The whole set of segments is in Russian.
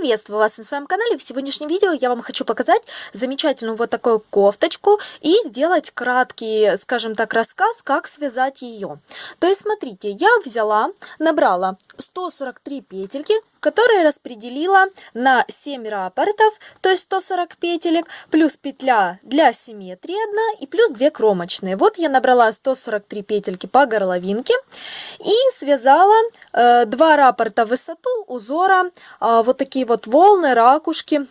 Приветствую вас на своем канале. В сегодняшнем видео я вам хочу показать замечательную вот такую кофточку и сделать краткий, скажем так, рассказ, как связать ее. То есть, смотрите, я взяла, набрала 143 петельки, которые распределила на 7 рапортов, то есть 140 петелек, плюс петля для симметрии одна и плюс 2 кромочные. Вот я набрала 143 петельки по горловинке и связала э, 2 рапорта высоту узора, э, вот такие вот волны, ракушки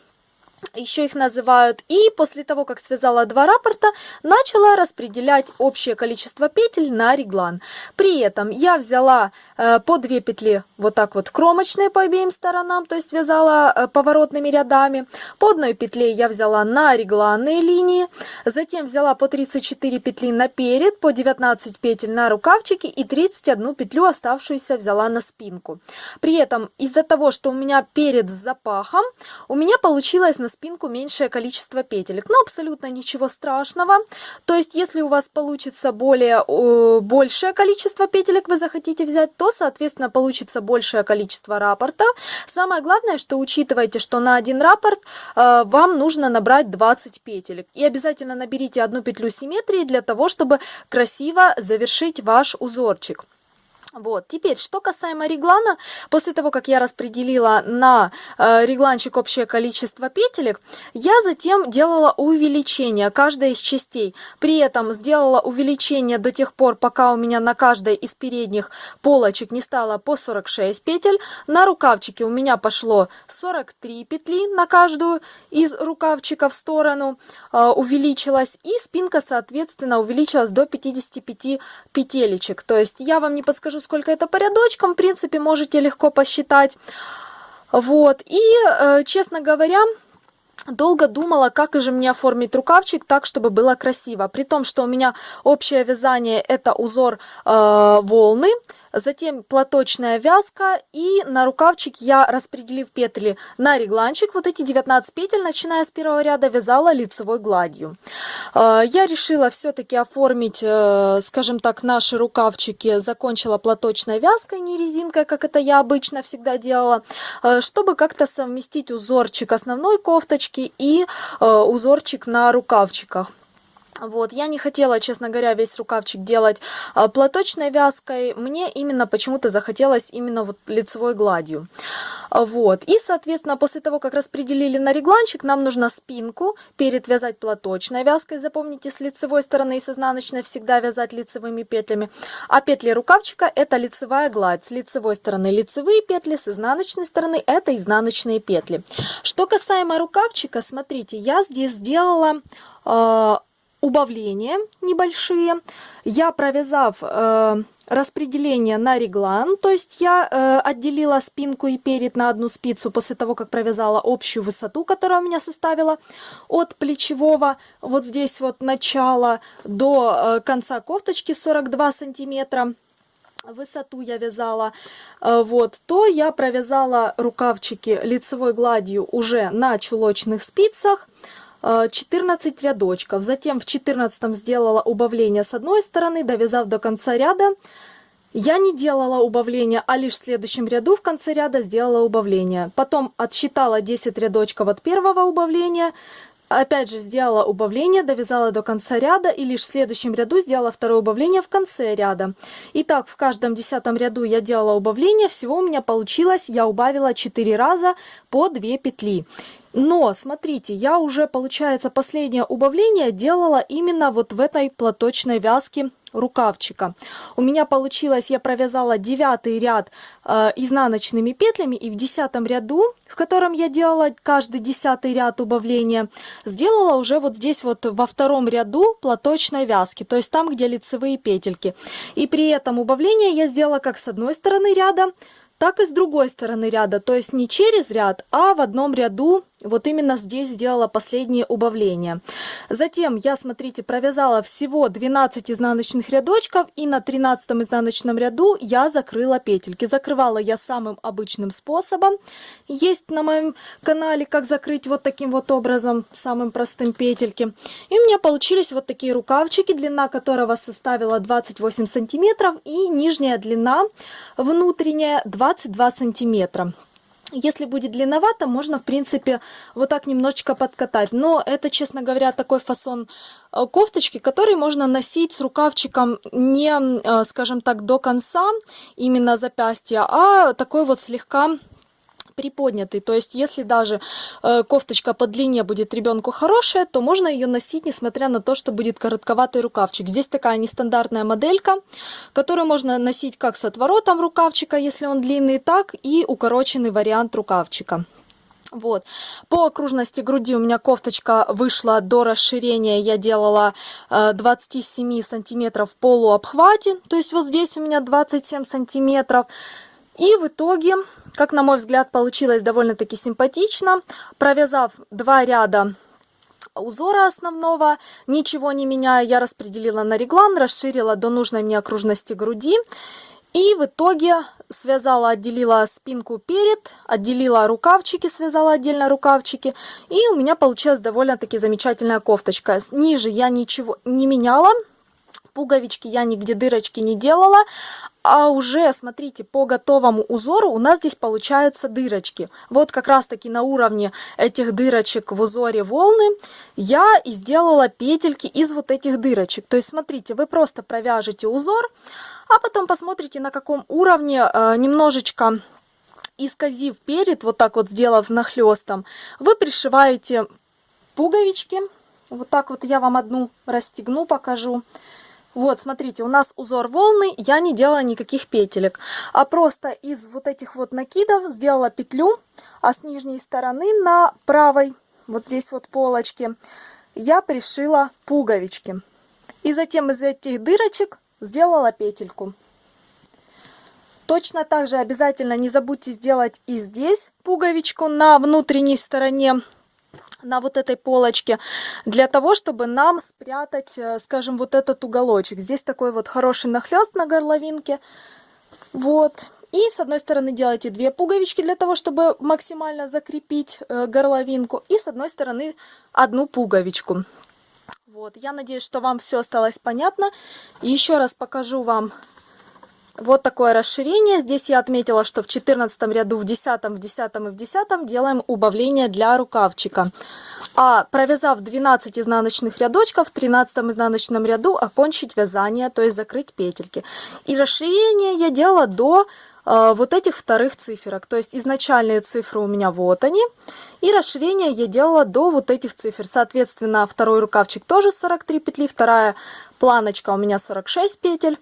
еще их называют. И после того, как связала два рапорта, начала распределять общее количество петель на реглан. При этом я взяла э, по две петли вот так вот кромочные по обеим сторонам, то есть вязала э, поворотными рядами. По одной петле я взяла на регланные линии, затем взяла по 34 петли наперед, по 19 петель на рукавчики и 31 петлю оставшуюся взяла на спинку. При этом из-за того, что у меня перед с запахом, у меня получилось на спинку меньшее количество петелек. Но абсолютно ничего страшного. То есть, если у вас получится более э, большее количество петелек вы захотите взять, то, соответственно, получится большее количество рапортов. Самое главное, что учитывайте, что на один рапорт э, вам нужно набрать 20 петелек. И обязательно наберите одну петлю симметрии для того, чтобы красиво завершить ваш узорчик. Вот, теперь, что касаемо реглана, после того, как я распределила на э, регланчик общее количество петелек, я затем делала увеличение каждой из частей. При этом сделала увеличение до тех пор, пока у меня на каждой из передних полочек не стало по 46 петель. На рукавчике у меня пошло 43 петли на каждую из рукавчика в сторону, э, увеличилась. И спинка, соответственно, увеличилась до 55 петелечек. То есть я вам не подскажу, скажу, сколько это по рядочкам, в принципе, можете легко посчитать. Вот, и, э, честно говоря, долго думала, как же мне оформить рукавчик так, чтобы было красиво. При том, что у меня общее вязание это узор э, волны, затем платочная вязка и на рукавчик я, распределив петли на регланчик, вот эти 19 петель, начиная с первого ряда, вязала лицевой гладью. А, я решила все-таки оформить, э, скажем так, наши рукавчики, закончила платочной вязкой, не резинкой, как это я обычно всегда делала, э, чтобы как-то совместить узорчик основной кофточки и э, узорчик на рукавчиках. Вот, я не хотела, честно говоря, весь рукавчик делать а, платочной вязкой. Мне именно почему-то захотелось именно вот лицевой гладью. А, вот, и, соответственно, после того, как распределили на регланчик, нам нужно спинку перед вязать платочной вязкой. Запомните, с лицевой стороны и с изнаночной всегда вязать лицевыми петлями. А петли рукавчика это лицевая гладь. С лицевой стороны лицевые петли, с изнаночной стороны это изнаночные петли. Что касаемо рукавчика, смотрите, я здесь сделала... Убавления небольшие. Я, провязав э, распределение на реглан, то есть я э, отделила спинку и перед на одну спицу после того, как провязала общую высоту, которая у меня составила от плечевого, вот здесь вот начала до э, конца кофточки 42 сантиметра высоту я вязала, э, вот, то я провязала рукавчики лицевой гладью уже на чулочных спицах, 14 э, рядочков. Затем в 14 сделала убавление с одной стороны, довязав до конца ряда. Я не делала убавления, а лишь в следующем ряду в конце ряда сделала убавление. Потом отсчитала 10 рядочков от первого убавления, Опять же сделала убавление, довязала до конца ряда и лишь в следующем ряду сделала второе убавление в конце ряда. Итак, в каждом десятом ряду я делала убавление, всего у меня получилось, я убавила 4 раза по 2 петли. Но, смотрите, я уже, получается, последнее убавление делала именно вот в этой платочной вязке рукавчика. У меня получилось, я провязала девятый ряд э, изнаночными петлями и в десятом ряду, в котором я делала каждый десятый ряд убавления, сделала уже вот здесь вот во втором ряду платочной вязки, то есть там, где лицевые петельки. И при этом убавление я сделала как с одной стороны ряда, так и с другой стороны ряда, то есть не через ряд, а в одном ряду вот именно здесь сделала последнее убавление. Затем я, смотрите, провязала всего 12 изнаночных рядочков и на 13 изнаночном ряду я закрыла петельки. Закрывала я самым обычным способом. Есть на моем канале, как закрыть вот таким вот образом, самым простым петельки. И у меня получились вот такие рукавчики, длина которого составила 28 сантиметров и нижняя длина внутренняя 22 сантиметра. Если будет длинновато, можно, в принципе, вот так немножечко подкатать. Но это, честно говоря, такой фасон э, кофточки, который можно носить с рукавчиком не, э, скажем так, до конца, именно запястья, а такой вот слегка приподнятый. То есть, если даже э, кофточка по длине будет ребенку хорошая, то можно ее носить, несмотря на то, что будет коротковатый рукавчик. Здесь такая нестандартная моделька, которую можно носить как с отворотом рукавчика, если он длинный, так и укороченный вариант рукавчика. Вот. По окружности груди у меня кофточка вышла до расширения. Я делала э, 27 сантиметров в полуобхвате. То есть вот здесь у меня 27 сантиметров. И в итоге, как на мой взгляд, получилось довольно-таки симпатично. Провязав два ряда узора основного, ничего не меняя, я распределила на реглан, расширила до нужной мне окружности груди. И в итоге связала, отделила спинку перед, отделила рукавчики, связала отдельно рукавчики. И у меня получилась довольно-таки замечательная кофточка. Ниже я ничего не меняла, пуговички я нигде дырочки не делала, а уже, смотрите, по готовому узору у нас здесь получаются дырочки. Вот как раз таки на уровне этих дырочек в узоре волны я и сделала петельки из вот этих дырочек. То есть, смотрите, вы просто провяжете узор, а потом посмотрите, на каком уровне э, немножечко исказив перед, вот так вот сделав знахлестом, вы пришиваете пуговички. Вот так вот я вам одну расстегну, покажу. Вот, смотрите, у нас узор волны, я не делала никаких петелек, а просто из вот этих вот накидов сделала петлю, а с нижней стороны на правой, вот здесь вот полочке, я пришила пуговички. И затем из этих дырочек сделала петельку. Точно так же обязательно не забудьте сделать и здесь пуговичку на внутренней стороне на вот этой полочке, для того, чтобы нам спрятать, э, скажем, вот этот уголочек. Здесь такой вот хороший нахлест на горловинке. Вот. И с одной стороны делайте две пуговички для того, чтобы максимально закрепить э, горловинку. И с одной стороны одну пуговичку. Вот. Я надеюсь, что вам все осталось понятно. Еще раз покажу вам вот такое расширение. Здесь я отметила, что в 14 ряду, в 10, в 10 и в 10 делаем убавление для рукавчика. А провязав 12 изнаночных рядочков, в 13 изнаночном ряду окончить вязание, то есть закрыть петельки. И расширение я делала до э, вот этих вторых циферок. То есть изначальные цифры у меня вот они. И расширение я делала до вот этих цифр. Соответственно, второй рукавчик тоже 43 петли, вторая планочка у меня 46 петель.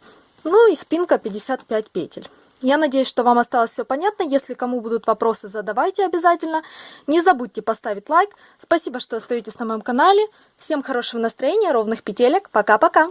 Ну и спинка 55 петель. Я надеюсь, что вам осталось все понятно. Если кому будут вопросы, задавайте обязательно. Не забудьте поставить лайк. Спасибо, что остаетесь на моем канале. Всем хорошего настроения, ровных петелек. Пока-пока!